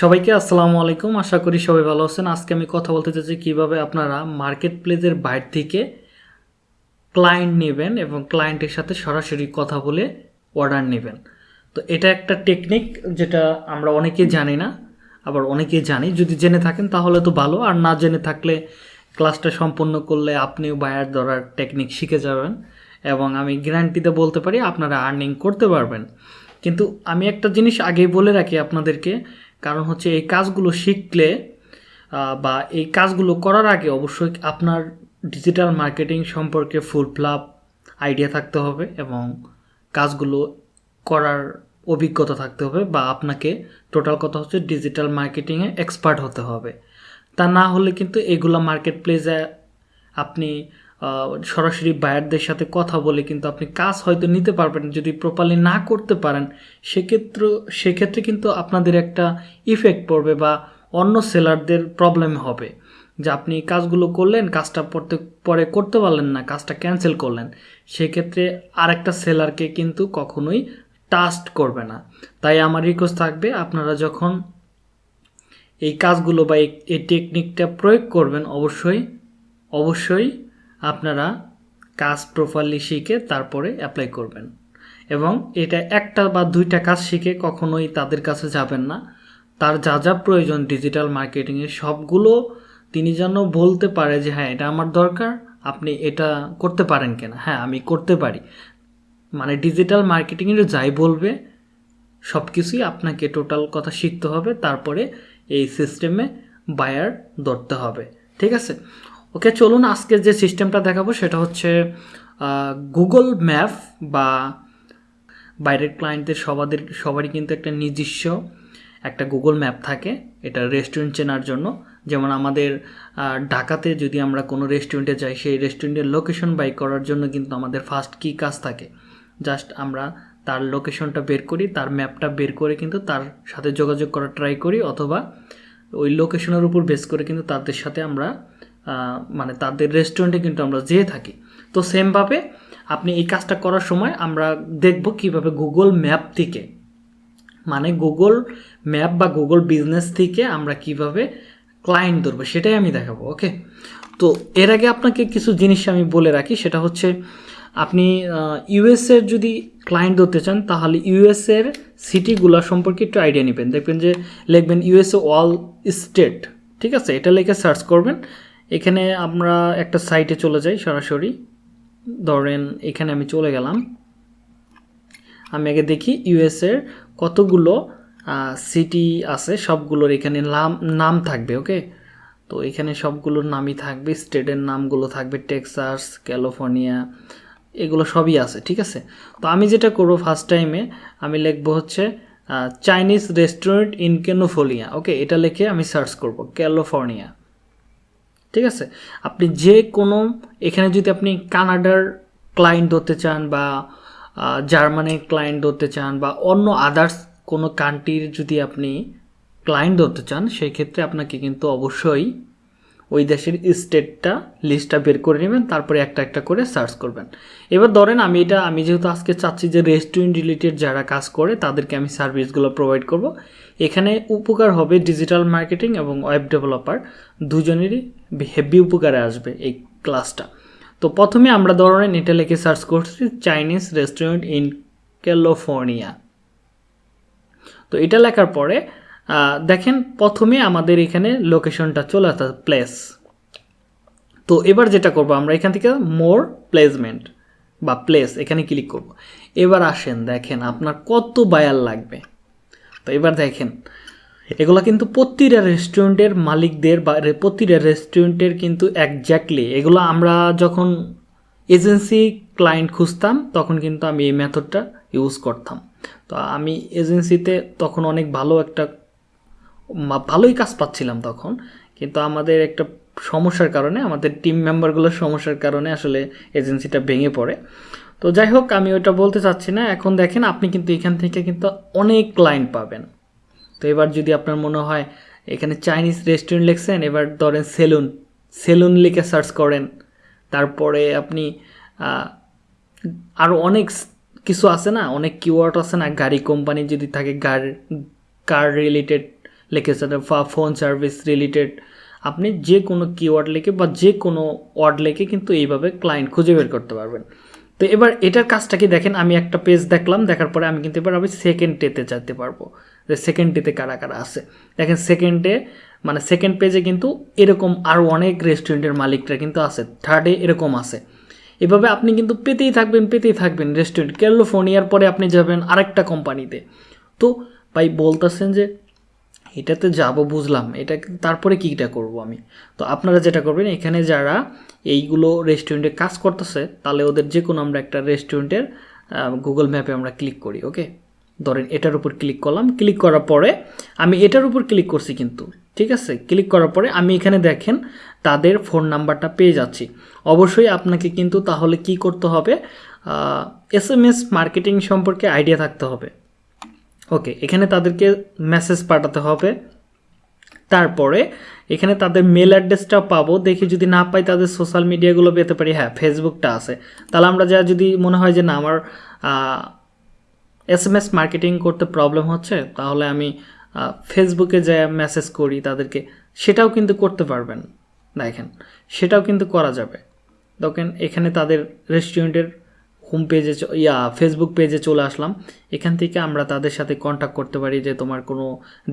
সবাইকে আসসালামু আলাইকুম। আশা করি সবাই ভালো আছেন। আজকে আমি কথা বলতে চাচ্ছি কীভাবে আপনারা মার্কেট প্লেসের বাইরে থেকে ক্লায়েন্ট নেবেন এবং ক্লায়েন্টের সাথে সরাসরি কথা বলে অর্ডার নেবেন। তো এটা একটা টেকনিক যেটা আমরা অনেকেই জানি না, আবার অনেকেই জানি। যদি জেনে থাকেন তাহলে তো ভালো, আর না জেনে থাকলে ক্লাসটা সম্পূর্ণ করলে আপনিও বায়ার ধরার টেকনিক শিখে যাবেন এবং আমি গ্যারান্টিতে বলতে পারি আপনারা আর্নিং করতে পারবেন। কিন্তু আমি একটা জিনিস আগেই বলে রাখি আপনাদেরকে কারণ হচ্ছে এই কাজগুলো শিখলে বা এই কাজগুলো করার আগে অবশ্যই আপনার ডিজিটাল মার্কেটিং সম্পর্কে ফুল ফ্লাপ আইডিয়া থাকতে হবে এবং কাজগুলো করার অভিজ্ঞতা থাকতে হবে বা আপনাকে টোটাল কথা হচ্ছে ডিজিটাল মার্কেটিংয়ে এক্সপার্ট হতে হবে। তা না হলে কিন্তু এগুলো মার্কেট প্লেসে আপনি সরাসরি বায়ারদের সাথে কথা বলে কিন্তু আপনি কাজ হয়তো নিতে পারবেন, যদি প্রপারলি না করতে পারেন, সেক্ষেত্রে সেক্ষেত্রে কিন্তু আপনাদের একটা ইফেক্ট পড়বে বা অন্য সেলারদের প্রবলেম হবে। যে আপনি কাজগুলো করলেন, কাজটা পড়তে, পরে করতে পারলেন না, কাজটা ক্যান্সেল করলেন, সেক্ষেত্রে আরেকটা সেলারকে কিন্তু কখনোই টাস্ট করবে না। তাই আমার রিকোয়েস্ট থাকবে, আপনারা যখন এই কাজগুলো বা এই- টেকনিকটা প্রয়োগ করবেন, অবশ্যই অবশ্যই আপনারা কাজ প্রপারলি শিখে তারপরে অ্যাপ্লাই করবেন। এবং এটা একটা বা দুইটা কাজ শিখে কখনোই তাদের কাছে যাবেন না। তার যা যা প্রয়োজন ডিজিটাল মার্কেটিংয়ে সবগুলো তিনি যেন বলতে পারে যে হ্যাঁ এটা আমার দরকার, আপনি এটা করতে পারেন কিনা? হ্যাঁ আমি করতে পারি। মানে ডিজিটাল মার্কেটিংয়ের যাই বলবে সব কিছুই আপনাকে টোটাল কথা শিখতে হবে। তারপরে এই সিস্টেমে বায়ার ধরতে হবে। ঠিক আছে? ওকে, চলুন আজকে যে সিস্টেমটা দেখাবো সেটা হচ্ছে গুগল ম্যাপ বা বাইরের ক্লায়েন্টদের সবাদের, সবারই কিন্তু একটা নিজস্ব একটা গুগল ম্যাপ থাকে এটা রেস্টুরেন্ট চেনার জন্য। যেমন আমাদের ঢাকাতে যদি আমরা কোনো রেস্টুরেন্টে যাই, সেই রেস্টুরেন্টের লোকেশন বাই করার জন্য কিন্তু আমাদের ফার্স্ট কী কাজ থাকে? জাস্ট আমরা তার লোকেশনটা বের করি, তার ম্যাপটা বের করে কিন্তু তার সাথে যোগাযোগ করার ট্রাই করি, অথবা ওই লোকেশনের উপর বেস করে কিন্তু তাদের সাথে আমরা মানে তাদের রেস্টুরেন্টে কিন্তু আমরা যেয়ে থাকি। তো সেমভাবে আপনি এই কাজটা করার সময় আমরা দেখব কীভাবে গুগল ম্যাপ থেকে মানে গুগল ম্যাপ বা গুগল বিজনেস থেকে আমরা কীভাবে ক্লায়েন্ট ধরবো, সেটাই আমি দেখাবো ওকে তো এর আগে আপনাকে কিছু জিনিস আমি বলে রাখি, সেটা হচ্ছে আপনি ইউএসের যদি ক্লায়েন্ট ধরতে চান, তাহলে ইউএসের সিটিগুলো সম্পর্কে একটু আইডিয়া নেবেন। দেখবেন যে, লিখবেন ইউএসএ অল স্টেট ঠিক আছে? এটা লিখে সার্চ করবেন। এখানে আমরা একটা সাইটে চলে যাই সরাসরি। ধরেন, এখানে আমি চলে গেলাম। আমি আগে দেখি ইউএসের কতগুলো সিটি আছে, সবগুলোর এখানে নাম নাম থাকবে ওকে তো এখানে সবগুলোর নামই থাকবে, স্টেটের নামগুলো থাকবে, টেক্সাস, ক্যালিফোর্নিয়া, এগুলো সবই আছে, ঠিক আছে? তো আমি যেটা করব ফার্স্ট টাইমে আমি লিখব হচ্ছে চাইনিজ রেস্টুরেন্ট ইন ক্যানোফোলিয়া ওকে এটা লিখে আমি সার্চ করব ক্যালিফোর্নিয়া ঠিক আছে? আপনি যে কোনো এখানে যদি আপনি কানাডার ক্লায়েন্ট ধরতে চান বা জার্মানির ক্লায়েন্ট ধরতে চান বা অন্য আদার্স কোনো কান্ট্রির যদি আপনি ক্লায়েন্ট ধরতে চান সেই ক্ষেত্রে আপনাকে কিন্তু অবশ্যই ওই দেশের স্টেটটা লিস্টটা বের করে নেবেন, তারপরে একটা একটা করে সার্চ করবেন। এবার ধরেন আমি এটা, আমি যেহেতু আজকে চাচ্ছি যে রেস্টুরেন্ট রিলেটেড যারা কাজ করে, তাদেরকে আমি সার্ভিসগুলো প্রোভাইড করব। এখানে উপকার হবে ডিজিটাল মার্কেটিং এবং ওয়েব ডেভেলপার দুজনেরই। হেভি উপকারে আসবে এই ক্লাসটা। তো প্রথমে আমরা ধরেন এটা লিখে সার্চ করছি চাইনিজ রেস্টুরেন্ট ইন ক্যালিফোর্নিয়া তো এটা লেখার পরে দেখেন প্রথমে আমাদের এখানে লোকেশনটা চলে আসে প্লেস তো এবার যেটা করব আমরা, এখান থেকে মোর প্লেসমেন্ট বা প্লেস এখানে ক্লিক করব। এবার আসেন, দেখেন আপনার কত বায়ার লাগবে। তো এবার দেখেন এগুলো কিন্তু প্রতিটা রেস্টুরেন্টের মালিকদের বা প্রতিটা রেস্টুরেন্টের কিন্তু একজ্যাক্টলি এগুলো আমরা যখন এজেন্সি ক্লায়েন্ট খুঁজতাম, তখন কিন্তু আমি এই মেথডটা ইউজ করতাম। তো আমি এজেন্সিতে তখন অনেক ভালো একটা ভালোই কাজ পাচ্ছিলাম তখন। কিন্তু আমাদের একটা সমস্যার কারণে, আমাদের টিম মেম্বারগুলোর সমস্যার কারণে আসলে এজেন্সিটা ভেঙে পড়ে। তো যাই হোক, আমি ওটা বলতে চাচ্ছি না। এখন দেখেন, আপনি কিন্তু এখান থেকে কিন্তু অনেক ক্লায়েন্ট পাবেন। তো এবার যদি আপনার মনে হয় এখানে চাইনিজ রেস্টুরেন্ট লিখছেন, এবার ধরেন সেলুন সেলুন লিখে সার্চ করেন। তারপরে আপনি আরও অনেক কিছু আছে না? অনেক কিওয়ার্ড আছে না? গাড়ি কোম্পানি যদি থাকে, গাড়ি কার রিলেটেড লিখেছে ফোন সার্ভিস রিলেটেড আপনি যে কোনো কিওয়ার্ড লিখে বা যে কোনো ওয়ার্ড লিখে কিন্তু এইভাবে ক্লায়েন্ট খুঁজে বের করতে পারবেন। তো এবার এটার কাজটা কি দেখেন, আমি একটা পেজ দেখলাম, দেখার পরে আমি কিন্তু এবার আমি সেকেন্ড ডেতে যেতে পারব। যে সেকেন্ড ডেতে কারা কারা আছে। দেখেন সেকেন্ডে মানে সেকেন্ড পেজে কিন্তু এরকম আরও অনেক রেস্টুরেন্টের মালিকরা কিন্তু আছে। থার্ডে এরকম আছে। এভাবে আপনি কিন্তু পেতেই থাকবেন পেতেই থাকবেন রেস্টুরেন্ট ক্যালিফোর্নিয়ার পরে আপনি যাবেন আরেকটা কোম্পানিতে তো ভাই বলতেছেন যে এটাতে যাব বুঝলাম। এটা তারপরে কীটা করব আমি? তো আপনারা যেটা করবেন, এখানে যারা এইগুলো রেস্টুরেন্টে কাজ করতেছে, তাহলে ওদের যে কোনো আমরা একটা রেস্টুরেন্টের গুগল ম্যাপে আমরা ক্লিক করি ওকে ধরেন এটার উপর ক্লিক করলাম। ক্লিক করার পরে আমি এটার উপর ক্লিক করছি কিন্তু, ঠিক আছে? ক্লিক করার পরে আমি এখানে দেখেন, তাদের ফোন নাম্বারটা পেয়ে যাচ্ছি। অবশ্যই আপনাকে কিন্তু তাহলে কি করতে হবে? এস এম এস মার্কেটিং সম্পর্কে আইডিয়া থাকতে হবে। ওকে এখানে তাদেরকে মেসেজ পাঠাতে হবে। তারপরে এখানে তাদের মেল অ্যাড্রেসটা পাবো। দেখি যদি না পাই তাদের সোশ্যাল মিডিয়াগুলো পেতে পারি। হ্যাঁ ফেসবুকটা আছে। তাহলে আমরা যা যদি মনে হয় যে না, আমার এস এম এস মার্কেটিং করতে প্রবলেম হচ্ছে, তাহলে আমি ফেসবুকে যা মেসেজ করি তাদেরকে, সেটাও কিন্তু করতে পারবেন। দেখেন, সেটাও কিন্তু করা যাবে। দেখেন, এখানে তাদের রেস্টুরেন্টের হোম পেজে ইয়া ফেসবুক পেজে চলে আসলাম। এখান থেকে আমরা তাদের সাথে কন্ট্যাক্ট করতে পারি যে তোমার কোনো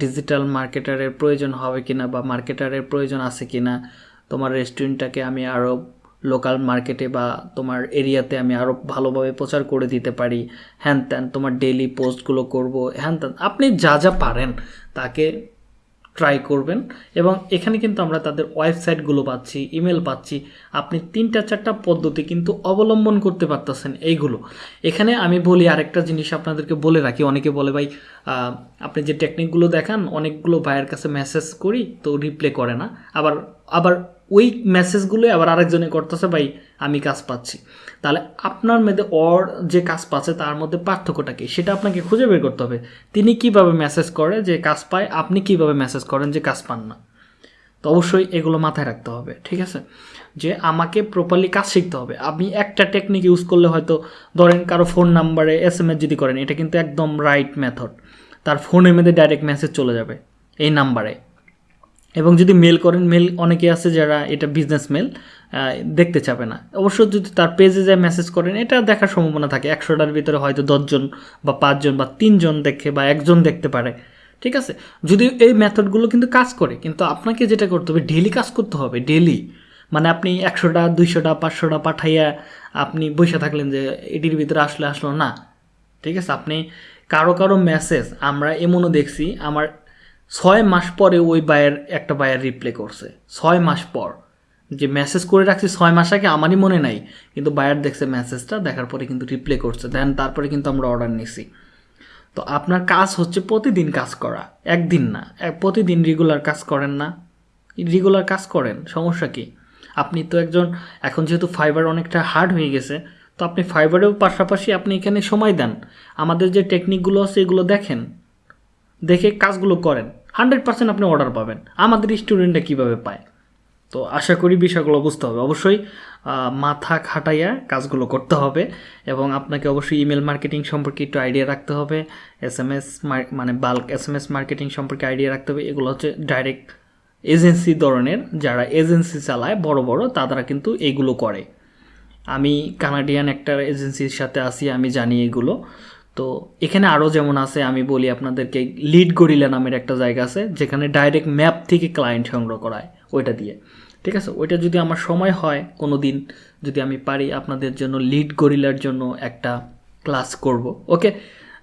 ডিজিটাল মার্কেটারের প্রয়োজন হবে কি না বা মার্কেটারের প্রয়োজন আছে কি না তোমার রেস্টুরেন্টটাকে আমি আরও লোকাল মার্কেটে বা তোমার এরিয়াতে আমি আরও ভালোভাবে প্রচার করে দিতে পারি। হ্যান ত্যান, তোমার ডেলি পোস্টগুলো করব। হ্যান ত্যান, আপনি যা যা পারেন, তাকে ট্রাই করবেন। এবং এখানে কিন্তু আমরা তাদের ওয়েবসাইটগুলো পাচ্ছি, ইমেল পাচ্ছি। আপনি তিনটা চারটা পদ্ধতি কিন্তু অবলম্বন করতে পারতেছেন এইগুলো। এখানে আমি বলি আরেকটা জিনিস আপনাদেরকে বলে রাখি। অনেকে বলে, ভাই আপনি যে টেকনিকগুলো দেখান, অনেকগুলো ভাইয়ের কাছে মেসেজ করি, তো রিপ্লে করে না। আবার আবার ওই মেসেজগুলো আবার আরেকজনে করতেছে, ভাই, আমি কাজ পাচ্ছি। তাহলে আপনার মধ্যে অর যে কাজ পাচ্ছে, তার মধ্যে পার্থক্যটা কী? সেটা আপনাকে খুঁজে বের করতে হবে। তিনি কীভাবে মেসেজ করে যে কাজ পায়, আপনি কীভাবে মেসেজ করেন যে কাজ পান না? তো অবশ্যই এগুলো মাথায় রাখতে হবে, ঠিক আছে? যে আমাকে প্রপারলি কাজ শিখতে হবে। আপনি একটা টেকনিক ইউজ করলে হয়তো, ধরেন কারও ফোন নাম্বারে এস এম এস যদি করেন, এটা কিন্তু একদম রাইট মেথড তার ফোনের মধ্যে ডাইরেক্ট মেসেজ চলে যাবে, এই নাম্বারে এবং যদি মেল করেন মেল অনেকে আছে যারা এটা বিজনেস মেল দেখতে চাবে না। অবশ্য যদি তার পেজে যায় মেসেজ করেন, এটা দেখার সম্ভাবনা থাকে। একশোটার ভিতরে হয়তো দশজন বা পাঁচজন বা তিনজন দেখে বা একজন দেখতে পারে। ঠিক আছে? যদি এই মেথডগুলো কিন্তু কাজ করে, কিন্তু আপনাকে যেটা করতে হবে ডেলি কাজ করতে হবে ডেলি মানে আপনি একশোটা দুইশোটা পাঁচশোটা পাঠাইয়া আপনি বসে থাকলেন যে, এটির ভিতরে আসলে, আসলো না। ঠিক আছে? আপনি কারও কারও মেসেজ আমরা এমনও দেখছি, আমার ছয় মাস পরে ওই বায়ের একটা বায়ার রিপ্লে করছে। ছয় মাস পর। যে মেসেজ করে রাখছি ছয় মাস আগে আমারই মনে নাই, কিন্তু বায়ার দেখছে মেসেজটা দেখার পরে কিন্তু রিপ্লে করছে। দেন তারপরে কিন্তু আমরা অর্ডার নিছি। তো আপনার কাজ হচ্ছে প্রতিদিন কাজ করা, একদিন না। প্রতিদিন রেগুলার কাজ করেন না। রেগুলার কাজ করেন, সমস্যা কি? আপনি তো একজন, এখন যেহেতু ফাইবার অনেকটা হার্ড হয়ে গেছে, তো আপনি ফাইবারেও পাশাপাশি আপনি এখানে সময় দেন। আমাদের যে টেকনিকগুলো আছে, এগুলো দেখেন। দেখে কাজগুলো করেন। হান্ড্রেড পার্সেন্ট আপনি অর্ডার পাবেন। আমাদের স্টুডেন্টরা কীভাবে পায়? তো আশা করি বিষয়গুলো বুঝতে হবে। অবশ্যই মাথা খাটাইয়া কাজগুলো করতে হবে এবং আপনাকে অবশ্যই ইমেল মার্কেটিং সম্পর্কে একটু আইডিয়া রাখতে হবে। এস এম এস মানে bulk S M S marketing সম্পর্কে আইডিয়া রাখতে হবে। এগুলো হচ্ছে ডাইরেক্ট এজেন্সি ধরনের। যারা এজেন্সি চালায়, বড় বড় তারা কিন্তু এগুলো করে। আমি কানাডিয়ান একটা এজেন্সির সাথে আসি আমি জানি এগুলো। তো এখানে আরও যেমন আছে, আমি বলি আপনাদেরকে লিড গরিলা নামের একটা জায়গা আছে, যেখানে ডাইরেক্ট ম্যাপ থেকে ক্লায়েন্ট সংগ্রহ করায় ওইটা দিয়ে। ঠিক আছে? ওইটা যদি আমার সময় হয় কোনো দিন যদি আমি পারি আপনাদের জন্য লিড গরিলার জন্য একটা ক্লাস করব ওকে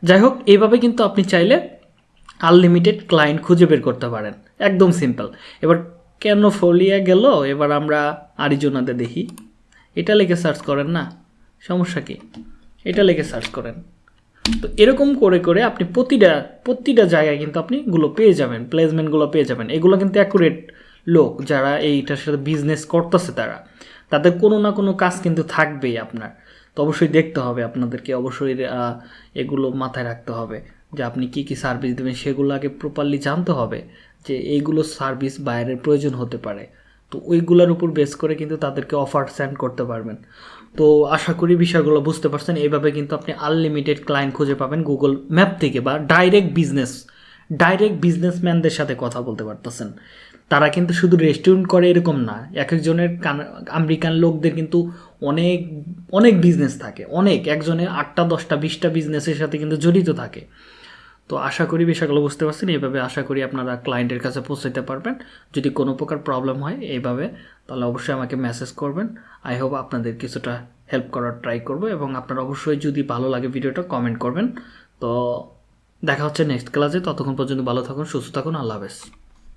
যাই হোক, এইভাবে কিন্তু আপনি চাইলে আনলিমিটেড ক্লায়েন্ট খুঁজে বের করতে পারেন। একদম সিম্পল এবার কেন ফলিয়া গেল? এবার আমরা আরিজোনাতে দেখি। এটা লেগে সার্চ করেন না? সমস্যা কি? এটা লেগে সার্চ করেন। তো এরকম করে করে আপনি প্রতিটা প্রতিটা জায়গায় কিন্তু আপনি গুলো পেয়ে যাবেন প্লেসমেন্টগুলো পেয়ে যাবেন। এগুলো কিন্তু অ্যাকুরেট লোক যারা এইটার সাথে বিজনেস করতেছে তারা। তাদের কোনো না কোনো কাজ কিন্তু থাকবেই আপনার। তো অবশ্যই দেখতে হবে আপনাদেরকে, অবশ্যই এগুলো মাথায় রাখতে হবে যে আপনি কি কি সার্ভিস দেবেন, সেগুলো আগে প্রপারলি জানতে হবে যে এইগুলো সার্ভিস বাইরের প্রয়োজন হতে পারে। তো ওইগুলোর উপর বেস করে কিন্তু তাদেরকে অফার সেন্ড করতে পারবেন। তো আশা করি বিষয়গুলো বুঝতে পারছেন। এইভাবে কিন্তু আপনি আনলিমিটেড ক্লায়েন্ট খুঁজে পাবেন গুগল ম্যাপ থেকে বা ডাইরেক্ট বিজনেস ডাইরেক্ট বিজনেসম্যানদের সাথে কথা বলতে পারতেছেন। তারা কিন্তু শুধু রেস্টুরেন্ট করে এরকম না এক একজনের কান- আমেরিকান লোকদের কিন্তু অনেক অনেক বিজনেস থাকে। অনেক, একজনের আটটা, দশটা, বিশটা বিজনেসের সাথে কিন্তু জড়িত থাকে। তো আশা করি বিষয়গুলো বুঝতে পারছেন। এইভাবে আশা করি আপনারা ক্লায়েন্টের কাছে পৌঁছাতে পারবেন। যদি কোনো প্রকার প্রবলেম হয়, এইভাবে তাহলে অবশ্যই আমাকে মেসেজ করবেন। আই হোপ আপনাদের কিছুটা হেল্প করার ট্রাই করব এবং আপনারা অবশ্যই যদি ভালো লাগে ভিডিওটা কমেন্ট করবেন। তো দেখা হচ্ছে নেক্সট ক্লাসে ততক্ষণ পর্যন্ত ভালো থাকুন, সুস্থ থাকুন। আল্লাহ হাফেজ।